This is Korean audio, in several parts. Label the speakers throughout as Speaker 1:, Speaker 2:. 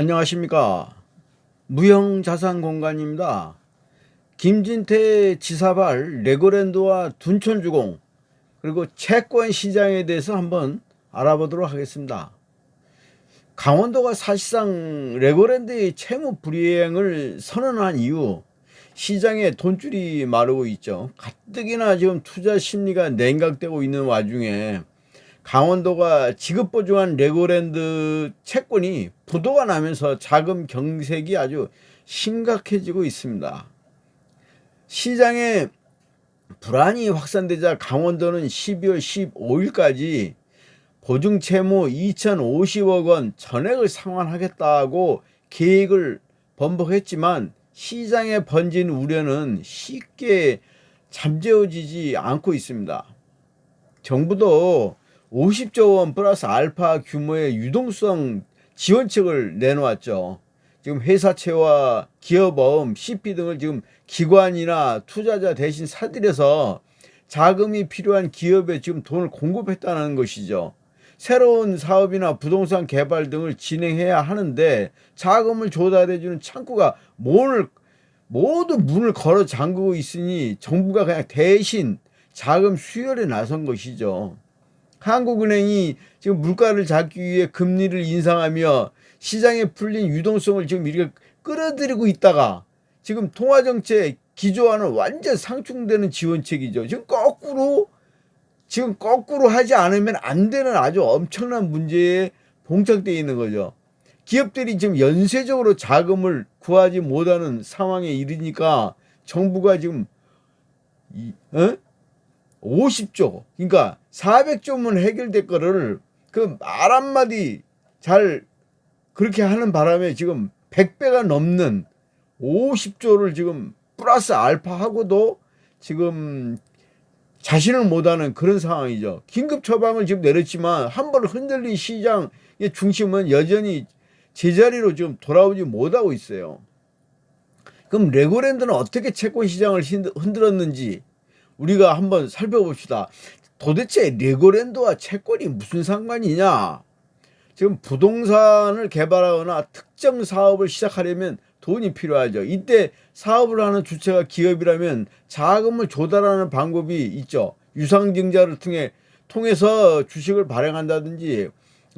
Speaker 1: 안녕하십니까. 무형자산공간입니다. 김진태 지사발 레고랜드와 둔촌주공 그리고 채권 시장에 대해서 한번 알아보도록 하겠습니다. 강원도가 사실상 레고랜드의 채무 불이행을 선언한 이후 시장에 돈줄이 마르고 있죠. 가뜩이나 지금 투자 심리가 냉각되고 있는 와중에 강원도가 지급보증한 레고랜드 채권이 부도가 나면서 자금 경색이 아주 심각해지고 있습니다. 시장에 불안이 확산되자 강원도는 12월 15일까지 보증채무 2,050억 원 전액을 상환하겠다고 계획을 번복했지만 시장에 번진 우려는 쉽게 잠재워지지 않고 있습니다. 정부도 50조 원 플러스 알파 규모의 유동성 지원책을 내놓았죠. 지금 회사채와 기업어음, CP 등을 지금 기관이나 투자자 대신 사들여서 자금이 필요한 기업에 지금 돈을 공급했다는 것이죠. 새로운 사업이나 부동산 개발 등을 진행해야 하는데 자금을 조달해주는 창구가 문을 모두 문을 걸어 잠그고 있으니 정부가 그냥 대신 자금 수혈에 나선 것이죠. 한국은행이 지금 물가를 잡기 위해 금리를 인상하며 시장에 풀린 유동성을 지금 이렇게 끌어들이고 있다가 지금 통화정책 기조와는 완전 상충되는 지원책이죠. 지금 거꾸로 지금 거꾸로 하지 않으면 안 되는 아주 엄청난 문제에 봉착되어 있는 거죠. 기업들이 지금 연쇄적으로 자금을 구하지 못하는 상황에 이르니까 정부가 지금 이, 어? 50조 그러니까 400조면 해결될 거를 그 말 한마디 잘 그렇게 하는 바람에 지금 100배가 넘는 50조를 지금 플러스 알파하고도 지금 자신을 못하는 그런 상황이죠. 긴급 처방을 지금 내렸지만 한 번 흔들린 시장의 중심은 여전히 제자리로 지금 돌아오지 못하고 있어요. 그럼 레고랜드는 어떻게 채권 시장을 흔들었는지 우리가 한번 살펴봅시다. 도대체 레고랜드와 채권이 무슨 상관이냐? 지금 부동산을 개발하거나 특정 사업을 시작하려면 돈이 필요하죠. 이때 사업을 하는 주체가 기업이라면 자금을 조달하는 방법이 있죠. 유상증자를 통해 통해서 주식을 발행한다든지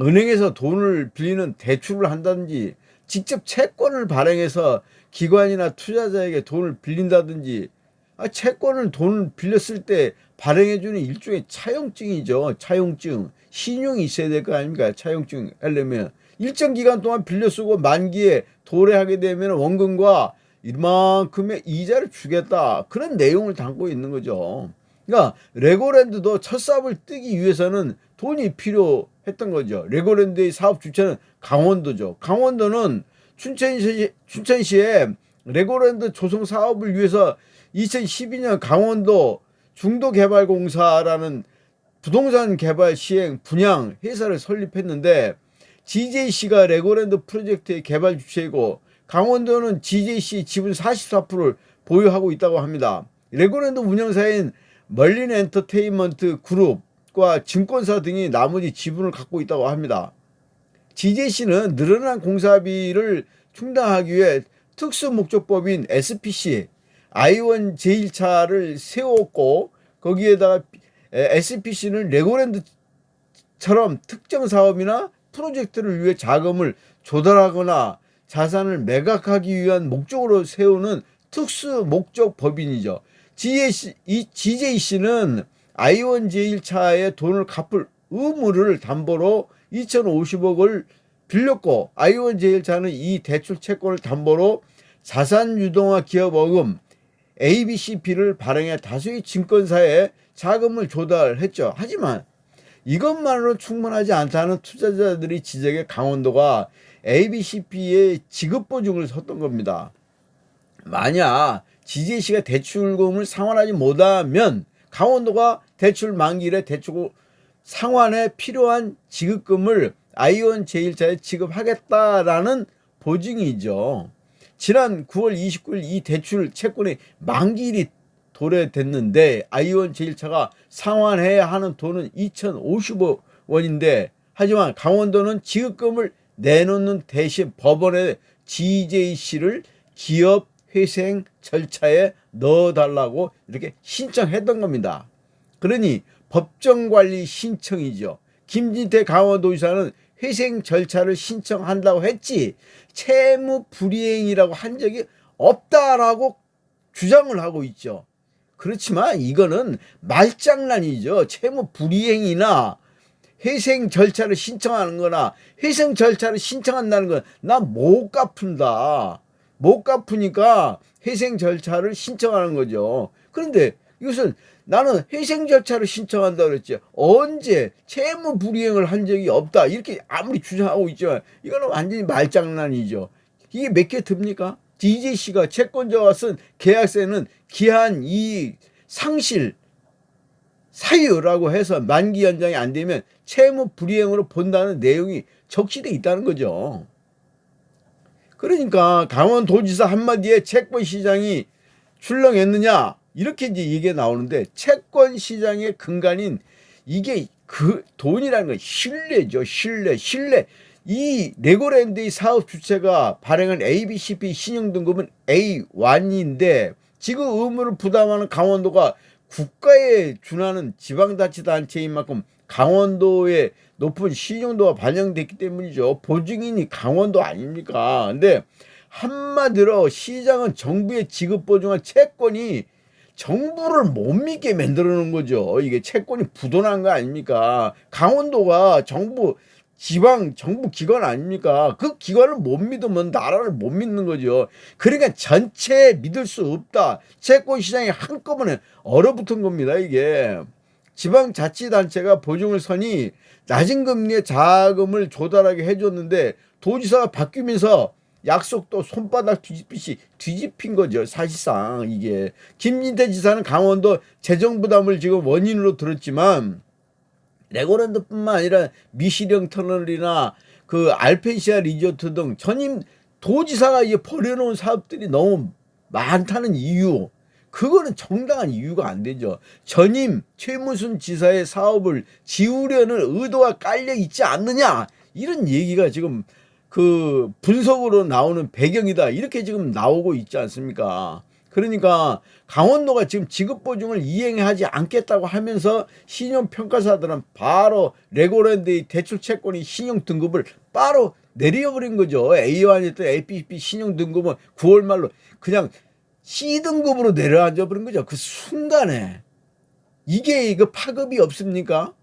Speaker 1: 은행에서 돈을 빌리는 대출을 한다든지 직접 채권을 발행해서 기관이나 투자자에게 돈을 빌린다든지 아, 채권을 돈 빌렸을 때 발행해주는 일종의 차용증이죠. 차용증. 신용이 있어야 될 거 아닙니까? 차용증 하려면. 일정 기간 동안 빌려 쓰고 만기에 도래하게 되면 원금과 이만큼의 이자를 주겠다. 그런 내용을 담고 있는 거죠. 그러니까 레고랜드도 첫 삽을 뜨기 위해서는 돈이 필요했던 거죠. 레고랜드의 사업 주체는 강원도죠. 강원도는 춘천시, 춘천시에 레고랜드 조성 사업을 위해서 2012년 강원도 중도개발공사라는 부동산 개발 시행 분양 회사를 설립했는데 GJC가 레고랜드 프로젝트의 개발 주체이고 강원도는 GJC 지분 44%를 보유하고 있다고 합니다. 레고랜드 운영사인 멀린 엔터테인먼트 그룹과 증권사 등이 나머지 지분을 갖고 있다고 합니다. GJC는 늘어난 공사비를 충당하기 위해 특수목적법인 SPC i1 제1차를 세웠고 거기에다가 SPC는 레고랜드처럼 특정 사업이나 프로젝트를 위해 자금을 조달하거나 자산을 매각하기 위한 목적으로 세우는 특수 목적 법인이죠. GJC, GJC는 i1 제1차에 돈을 갚을 의무를 담보로 2,050억을 빌렸고 i1 제1차는 이 대출 채권을 담보로 자산 유동화 기업 어금 ABCP를 발행해 다수의 증권사에 자금을 조달했죠. 하지만 이것만으로 충분하지 않다는 투자자들이 지적해 강원도가 ABCP의 지급보증을 섰던 겁니다. 만약 GJC가 대출금을 상환하지 못하면 강원도가 대출 만기일에 대출 상환에 필요한 지급금을 아이온 제1차에 지급하겠다라는 보증이죠. 지난 9월 29일 이 대출 채권의 만기일이 도래됐는데 아이온 제1차가 상환해야 하는 돈은 2,050억 원인데 하지만 강원도는 지급금을 내놓는 대신 법원에 GJC를 기업 회생 절차에 넣어달라고 이렇게 신청했던 겁니다. 그러니 법정관리 신청이죠. 김진태 강원도지사는 회생 절차를 신청한다고 했지 채무 불이행이라고 한 적이 없다라고 주장을 하고 있죠. 그렇지만 이거는 말장난이죠. 채무 불이행이나 회생 절차를 신청하는 거나 회생 절차를 신청한다는 건 나 못 갚은다. 못 갚으니까 회생 절차를 신청하는 거죠. 그런데 이것은 나는 회생 절차를 신청한다 그랬지 언제 채무 불이행을 한 적이 없다 이렇게 아무리 주장하고 있지만 이거는 완전히 말장난이죠. 이게 몇 개 듭니까? DJC가 채권자와 쓴 계약서에는 기한 이 상실 사유라고 해서 만기 연장이 안 되면 채무 불이행으로 본다는 내용이 적시돼 있다는 거죠. 그러니까 강원도지사 한마디에 채권 시장이 출렁했느냐 이렇게 이제 얘기가 나오는데 채권 시장의 근간인 이게 그 돈이라는 건 신뢰죠. 신뢰, 신뢰. 이 레고랜드의 사업 주체가 발행한 ABCP 신용등급은 A1인데 지금 의무를 부담하는 강원도가 국가에 준하는 지방자치단체인 만큼 강원도의 높은 신용도가 반영됐기 때문이죠. 보증인이 강원도 아닙니까? 근데 한마디로 시장은 정부의 지급 보증한 채권이 정부를 못 믿게 만들어 놓은 거죠. 이게 채권이 부도난 거 아닙니까? 강원도가 정부 지방 정부 기관 아닙니까? 그 기관을 못 믿으면 나라를 못 믿는 거죠. 그러니까 전체 믿을 수 없다. 채권 시장이 한꺼번에 얼어붙은 겁니다. 이게 지방자치단체가 보증을 서니 낮은 금리의 자금을 조달하게 해줬는데 도지사가 바뀌면서 약속도 손바닥 뒤집듯이 뒤집힌 거죠. 사실상 이게 김진태 지사는 강원도 재정 부담을 지금 원인으로 들었지만 레고랜드뿐만 아니라 미시령 터널이나 그 알펜시아 리조트 등 전임 도지사가 이제 버려놓은 사업들이 너무 많다는 이유 그거는 정당한 이유가 안 되죠. 전임 최무순 지사의 사업을 지우려는 의도가 깔려 있지 않느냐 이런 얘기가 지금 그 분석으로 나오는 배경이다 이렇게 지금 나오고 있지 않습니까? 그러니까 강원도가 지금 지급보증을 이행하지 않겠다고 하면서 신용평가사들은 바로 레고랜드의 대출채권의 신용등급을 바로 내려버린 거죠. A1이었던 APP 신용등급은 9월 말로 그냥 C등급으로 내려앉아 버린 거죠. 그 순간에. 이게 그 파급이 없습니까?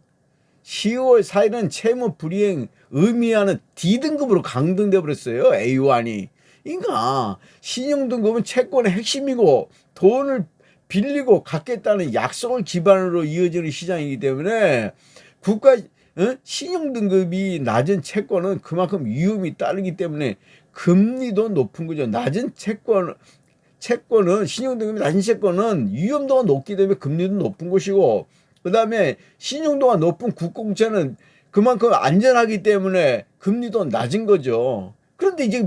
Speaker 1: 10월 4일은 채무 불이행 의미하는 D등급으로 강등돼 버렸어요. A1이. 그러니까 신용등급은 채권의 핵심이고 돈을 빌리고 갖겠다는 약속을 기반으로 이어지는 시장이기 때문에 국가 어? 신용등급이 낮은 채권은 그만큼 위험이 따르기 때문에 금리도 높은 거죠. 낮은 채권 채권은 신용등급이 낮은 채권은 위험도가 높기 때문에 금리도 높은 것이고 그 다음에 신용도가 높은 국공채는 그만큼 안전하기 때문에 금리도 낮은 거죠. 그런데 이제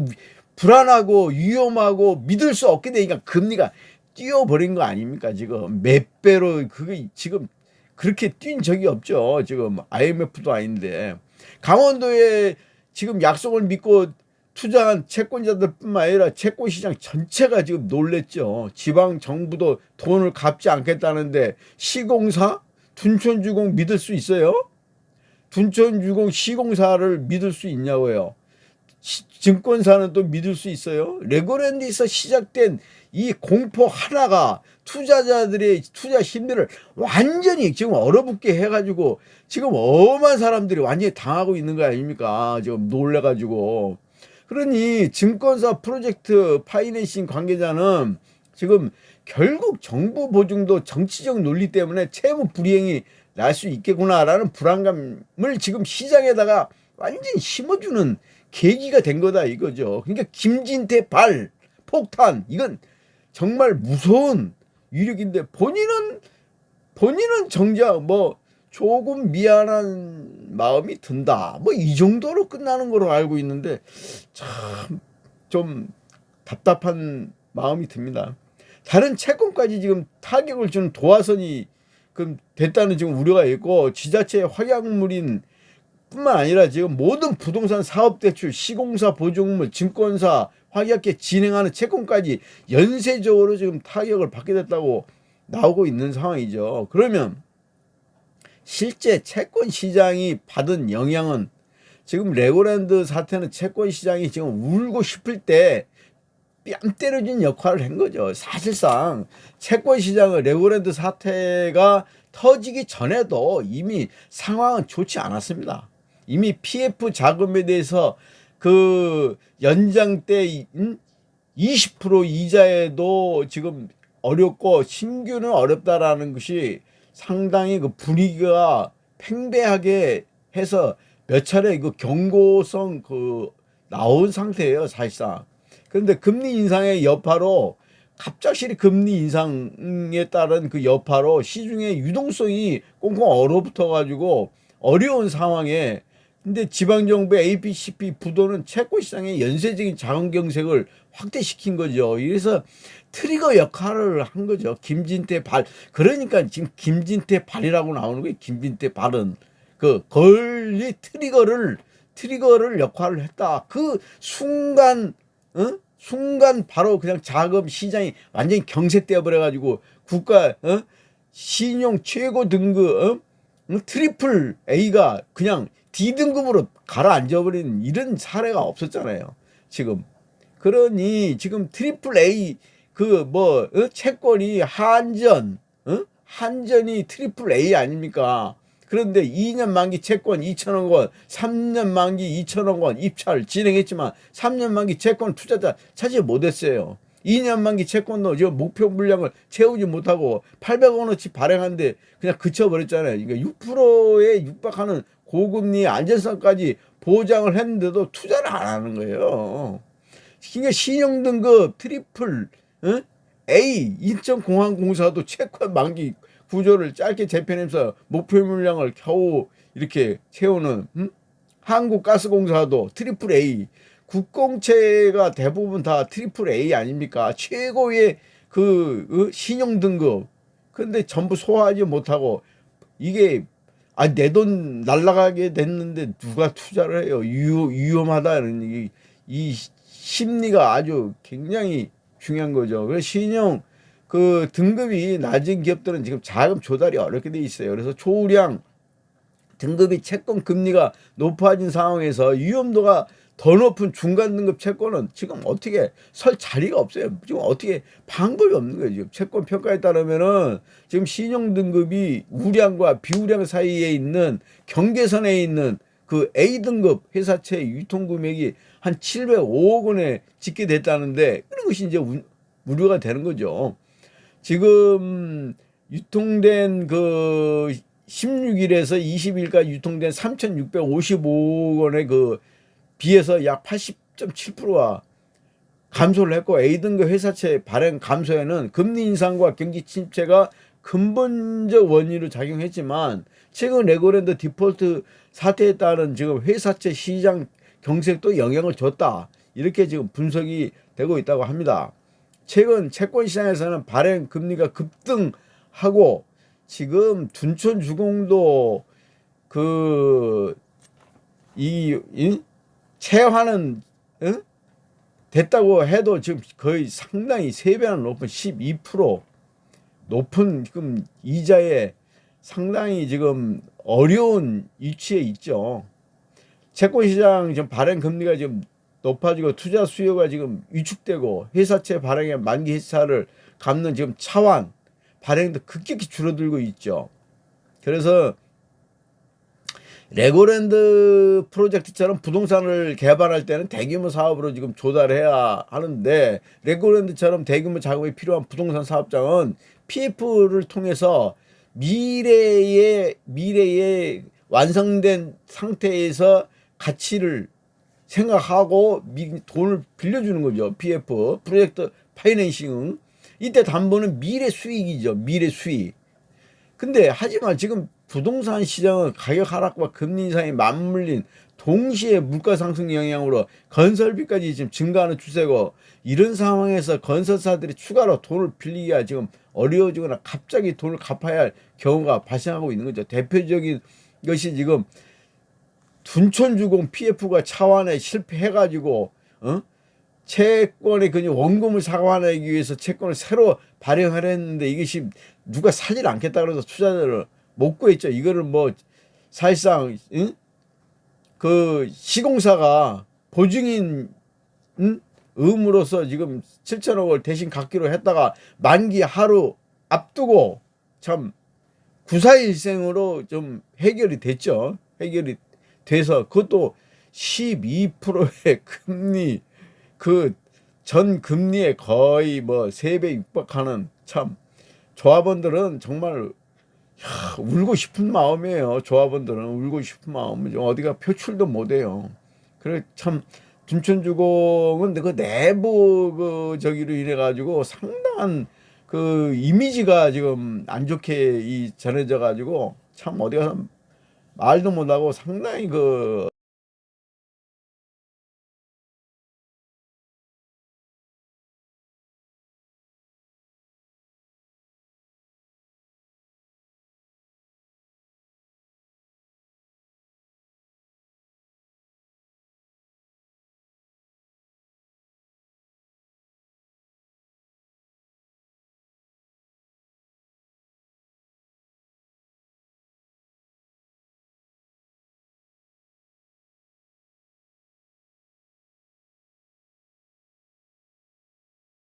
Speaker 1: 불안하고 위험하고 믿을 수 없게 되니까 금리가 뛰어버린 거 아닙니까 지금 몇 배로 그게 지금 그렇게 뛴 적이 없죠 지금 IMF도 아닌데 강원도에 지금 약속을 믿고 투자한 채권자들뿐만 아니라 채권시장 전체가 지금 놀랬죠 지방 정부도 돈을 갚지 않겠다는데 시공사 둔촌주공 믿을 수 있어요? 둔촌주공 시공사를 믿을 수 있냐고요 증권사는 또 믿을 수 있어요? 레고랜드에서 시작된 이 공포 하나가 투자자들의 투자 심리를 완전히 지금 얼어붙게 해가지고 지금 엄한 사람들이 완전히 당하고 있는 거 아닙니까? 지금 놀래가지고. 그러니 증권사 프로젝트 파이낸싱 관계자는 지금 결국 정부 보증도 정치적 논리 때문에 채무 불이행이 날 수 있겠구나라는 불안감을 지금 시장에다가 완전히 심어주는 계기가 된 거다 이거죠. 그러니까 김진태 발 폭탄 이건 정말 무서운 위력인데 본인은 본인은 정작 뭐 조금 미안한 마음이 든다. 뭐 이 정도로 끝나는 거로 알고 있는데 참 좀 답답한 마음이 듭니다. 다른 채권까지 지금 타격을 주는 도화선이 그 됐다는 지금 우려가 있고 지자체의 확약물인 뿐만 아니라 지금 모든 부동산 사업 대출, 시공사 보증물, 증권사 확약계 진행하는 채권까지 연쇄적으로 지금 타격을 받게 됐다고 나오고 있는 상황이죠. 그러면 실제 채권 시장이 받은 영향은 지금 레고랜드 사태는 채권 시장이 지금 울고 싶을 때 뺨 때려준 역할을 한 거죠. 사실상 채권 시장의 레고랜드 사태가 터지기 전에도 이미 상황은 좋지 않았습니다. 이미 PF 자금에 대해서 그 연장 때 20% 이자에도 지금 어렵고 신규는 어렵다라는 것이 상당히 그 분위기가 팽배하게 해서 몇 차례 그 경고성 그 나온 상태예요 사실상. 그런데 금리 인상의 여파로 갑작스레 금리 인상에 따른 그 여파로 시중의 유동성이 꽁꽁 얼어붙어 가지고 어려운 상황에 근데 지방정부의 APCP 부도는 채권 시장의 연쇄적인 자금 경색을 확대시킨 거죠. 그래서 트리거 역할을 한 거죠. 김진태 발. 그러니까 지금 김진태 발이라고 나오는 거예요. 김진태 발은. 그 권리 트리거를 트리거를 역할을 했다. 그 순간 어? 순간 바로 그냥 자금 시장이 완전히 경색되어 버려 가지고 국가 어? 신용 최고 등급 어? 어? triple A가 그냥 D등급으로 가라앉아 버리는 이런 사례가 없었잖아요. 지금 그러니 지금 triple A 그뭐 어? 채권이 한전 어? 한전이 triple A 아닙니까? 그런데 2년 만기 채권 2천억 원, 3년 만기 2천억 원 입찰 진행했지만 3년 만기 채권 투자자 찾지 못했어요. 2년 만기 채권도 지금 목표 물량을 채우지 못하고 800억 원어치 발행한데 그냥 그쳐버렸잖아요. 그러니까 6%에 육박하는 고금리 안전성까지 보장을 했는데도 투자를 안 하는 거예요. 그러니까 신용등급 triple 어? A 인천공항공사도 채권 만기 구조를 짧게 재편해서 목표 물량을 겨우 이렇게 채우는 음? 한국가스공사도 triple A 국공채가 대부분 다 triple A 아닙니까? 최고의 그 어? 신용 등급. 근데 전부 소화하지 못하고 이게 아 내 돈 날라가게 됐는데 누가 투자를 해요? 유, 위험 하다는 이, 이 심리가 아주 굉장히 중요한 거죠. 그래서 신용 그 등급이 낮은 기업들은 지금 자금 조달이 어렵게 돼 있어요. 그래서 초우량 등급이 채권 금리가 높아진 상황에서 위험도가 더 높은 중간 등급 채권은 지금 어떻게 설 자리가 없어요. 지금 어떻게 방법이 없는 거예요. 지금 채권 평가에 따르면은 지금 신용 등급이 우량과 비우량 사이에 있는 경계선에 있는 그 A 등급 회사채 유통 금액이 한 705억 원에 짓게 됐다는데 그런 것이 이제 우려가 되는 거죠. 지금 유통된 그 16일에서 20일까지 유통된 3,655억 원의 그 비해서 약 80.7%가 감소를 했고 A등급 회사채 발행 감소에는 금리 인상과 경기 침체가 근본적 원인으로 작용했지만 최근 레고랜드 디폴트 사태에 따른 지금 회사채 시장 경색도 영향을 줬다. 이렇게 지금 분석이 되고 있다고 합니다. 최근 채권 시장에서는 발행 금리가 급등하고 지금 둔촌 주공도 그이 채화는 응? 됐다고 해도 지금 거의 상당히 세 배나 높은 12% 높은 지금 이자에 상당히 지금 어려운 위치에 있죠. 채권 시장 지금 발행 금리가 지금 높아지고 투자 수요가 지금 위축되고 회사채 발행의 만기 회사를 갚는 지금 차환 발행도 급격히 줄어들고 있죠. 그래서 레고랜드 프로젝트처럼 부동산을 개발할 때는 대규모 사업으로 지금 조달해야 하는데 레고랜드처럼 대규모 작업이 필요한 부동산 사업장은 PF를 통해서 미래의 미래의 완성된 상태에서 가치를 생각하고 돈을 빌려주는 거죠. PF 프로젝트 파이낸싱 이때 담보는 미래 수익이죠. 미래 수익. 근데 하지만 지금 부동산 시장은 가격 하락과 금리 인상이 맞물린 동시에 물가 상승 영향으로 건설비까지 지금 증가하는 추세고 이런 상황에서 건설사들이 추가로 돈을 빌리기가 지금 어려워지거나 갑자기 돈을 갚아야 할 경우가 발생하고 있는 거죠. 대표적인 것이 지금 둔촌주공 PF가 차환에 실패해가지고 어? 채권의 그 원금을 상환하기 위해서 채권을 새로 발행하려 했는데 이것이 누가 사질 않겠다 그래서 투자자를 못 구했죠. 이거를 뭐 사실상 응? 그 시공사가 보증인 응? 음으로서 지금 7천억을 대신 갖기로 했다가 만기 하루 앞두고 참 구사일생으로 좀 해결이 됐죠. 해결이 돼서 그것도 12%의 금리 그 전 금리에 거의 뭐세배 육박하는 참 조합원들은 정말 야, 울고 싶은 마음이에요. 조합원들은 울고 싶은 마음은 좀 어디가 표출도 못해요. 그래 참 둔촌주공은 그 내부 그 저기로 인해 가지고 상당한 그 이미지가 지금 안 좋게 이 전해져 가지고 참 어디 가서 말도 못하고 상당히 그